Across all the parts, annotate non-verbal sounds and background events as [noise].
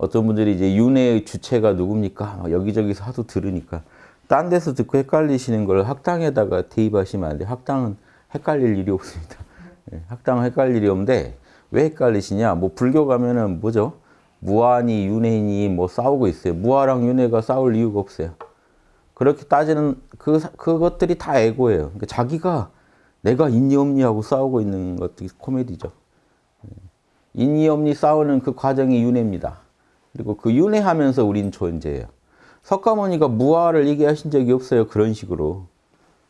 어떤 분들이 이제 윤회의 주체가 누굽니까? 막 여기저기서 하도 들으니까 딴 데서 듣고 헷갈리시는 걸 학당에다가 대입하시면 안 돼요. 학당은 헷갈릴 일이 없습니다. [laughs] 예, 학당은 헷갈릴 일이 없는데 왜 헷갈리시냐? 뭐 불교 가면은 뭐죠? 무아니 윤회니 뭐 싸우고 있어요. 무아랑 윤회가 싸울 이유가 없어요. 그렇게 따지는 그 그것들이 다 에고예요. 그러니까 자기가 내가 있니 없니 하고 싸우고 있는 것들이 코미디죠. 예. 있니 없니 싸우는 그 과정이 윤회입니다. 그리고 그 윤회하면서 우린 존재예요. 석가모니가 무아를 얘기하신 적이 없어요. 그런 식으로.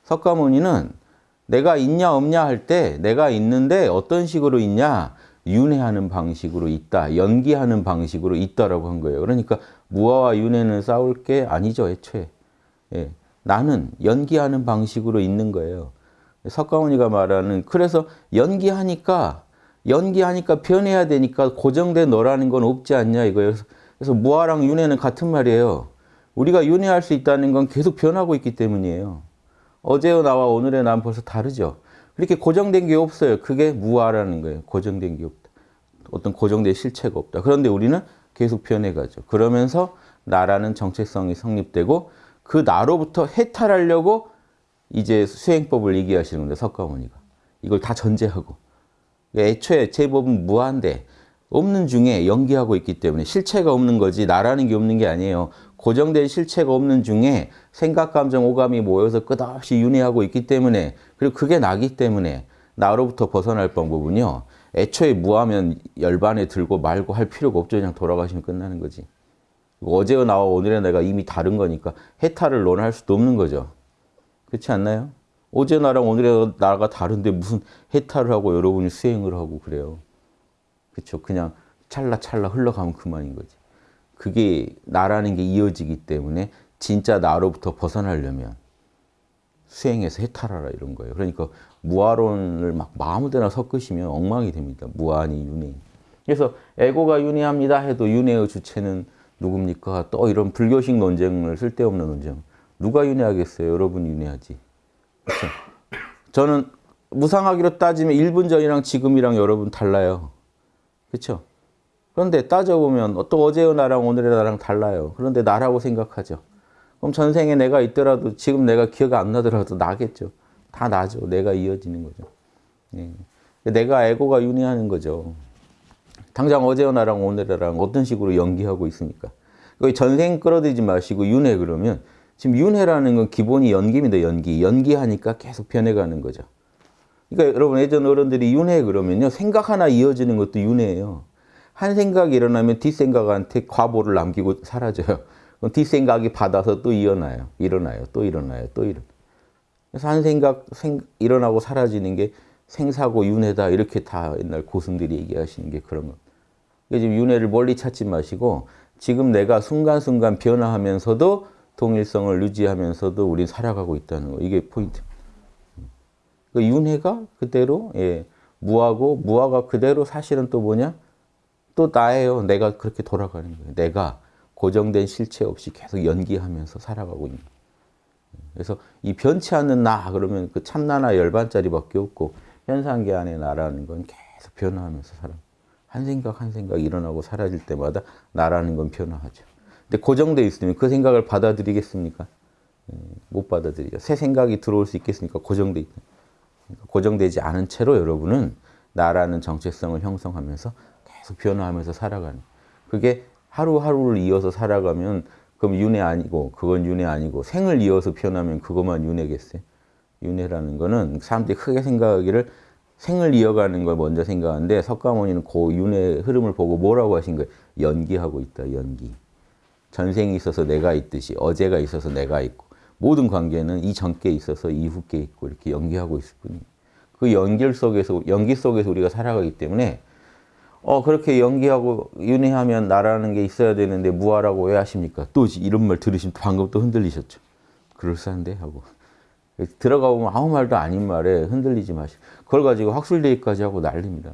석가모니는 내가 있냐 없냐 할 때 내가 있는데 어떤 식으로 있냐 윤회하는 방식으로 있다. 연기하는 방식으로 있다라고 한 거예요. 그러니까 무아와 윤회는 싸울 게 아니죠. 애초에. 예. 나는 연기하는 방식으로 있는 거예요. 석가모니가 말하는 그래서 연기하니까 연기하니까 변해야 되니까 고정된 너라는 건 없지 않냐 이거예요. 그래서 무아랑 윤회는 같은 말이에요. 우리가 윤회할 수 있다는 건 계속 변하고 있기 때문이에요. 어제의 나와 오늘의 나는 벌써 다르죠. 그렇게 고정된 게 없어요. 그게 무아라는 거예요. 고정된 게 없다. 어떤 고정된 실체가 없다. 그런데 우리는 계속 변해가죠. 그러면서 나라는 정체성이 성립되고 그 나로부터 해탈하려고 이제 수행법을 얘기하시는 건데 석가모니가. 이걸 다 전제하고. 애초에 제법은 무한데 없는 중에 연기하고 있기 때문에 실체가 없는 거지 나라는 게 없는 게 아니에요. 고정된 실체가 없는 중에 생각, 감정, 오감이 모여서 끝없이 윤회하고 있기 때문에 그리고 그게 나기 때문에 나로부터 벗어날 방법은요. 애초에 무하면 열반에 들고 말고 할 필요가 없죠. 그냥 돌아가시면 끝나는 거지. 어제와 나와 오늘의 내가 이미 다른 거니까 해탈을 논할 수도 없는 거죠. 그렇지 않나요? 어제 나랑 오늘의 나가 다른데 무슨 해탈을 하고 여러분이 수행을 하고 그래요. 그렇죠. 그냥 찰나찰나 흘러가면 그만인 거지. 그게 나라는 게 이어지기 때문에 진짜 나로부터 벗어나려면 수행해서 해탈하라 이런 거예요. 그러니까 무아론을 막 아무데나 섞으시면 엉망이 됩니다. 무아니 윤회. 그래서 에고가 윤회합니다 해도 윤회의 주체는 누굽니까? 또 이런 불교식 논쟁을 쓸데없는 논쟁. 누가 윤회하겠어요? 여러분이 윤회하지. 그렇죠? 저는 무상하기로 따지면 1분 전이랑 지금이랑 여러분 달라요. 그렇죠? 그런데 따져보면 또 어제의 나랑 오늘의 나랑 달라요. 그런데 나라고 생각하죠. 그럼 전생에 내가 있더라도 지금 내가 기억 안 나더라도 나겠죠. 다 나죠. 내가 이어지는 거죠. 예. 내가 에고가 윤회하는 거죠. 당장 어제의 나랑 오늘의 나랑 어떤 식으로 연기하고 있습니까? 전생 끌어들이지 마시고 윤회 그러면 지금 윤회라는 건 기본이 연기입니다. 연기. 연기하니까 계속 변해가는 거죠. 그러니까 여러분 예전 어른들이 윤회 그러면요. 생각 하나 이어지는 것도 윤회예요. 한 생각이 일어나면 뒷생각한테 과보를 남기고 사라져요. 그럼 뒷생각이 받아서 또 일어나요. 일어나요. 또 일어나요. 또 일어나요. 그래서 한 생각 생, 일어나고 사라지는 게 생사고 윤회다. 이렇게 다 옛날 고승들이 얘기하시는 게 그런 거. 지금 윤회를 멀리 찾지 마시고 지금 내가 순간순간 변화하면서도 동일성을 유지하면서도 우린 살아가고 있다는 거. 이게 포인트. 그 윤회가 그대로 예, 무하고 무화가 그대로 사실은 또 뭐냐? 또 나예요. 내가 그렇게 돌아가는 거예요. 내가 고정된 실체 없이 계속 연기하면서 살아가고 있는 거예요. 그래서 이 변치 않는 나 그러면 그 참나나 열반짜리밖에 없고 현상계 안에 나라는 건 계속 변화하면서 살아. 한 생각 한 생각 일어나고 사라질 때마다 나라는 건 변화하죠. 근데 고정돼 있으면 그 생각을 받아들이겠습니까? 못 받아들이죠. 새 생각이 들어올 수 있겠습니까? 고정돼 있다. 고정되지 않은 채로 여러분은 나라는 정체성을 형성하면서 계속 변화하면서 살아가는 그게 하루하루를 이어서 살아가면 그럼 윤회 아니고 그건 윤회 아니고 생을 이어서 변하면 그것만 윤회겠어요? 윤회라는 거는 사람들이 크게 생각하기를 생을 이어가는 걸 먼저 생각하는데 석가모니는 그 윤회 흐름을 보고 뭐라고 하신 거예요? 연기하고 있다, 연기. 전생이 있어서 내가 있듯이 어제가 있어서 내가 있고 모든 관계는 이 전께 있어서 이후께 있고 이렇게 연기하고 있을 뿐이에요. 그 연결 속에서 연기 속에서 우리가 살아가기 때문에 어 그렇게 연기하고 윤회하면 나라는 게 있어야 되는데 무하라고 왜 하십니까? 또 이런 말 들으시면 방금 또 흔들리셨죠. 그럴싸한데 하고 들어가 보면 아무 말도 아닌 말에 흔들리지 마시고 그걸 가지고 학술대회까지 하고 난립니다.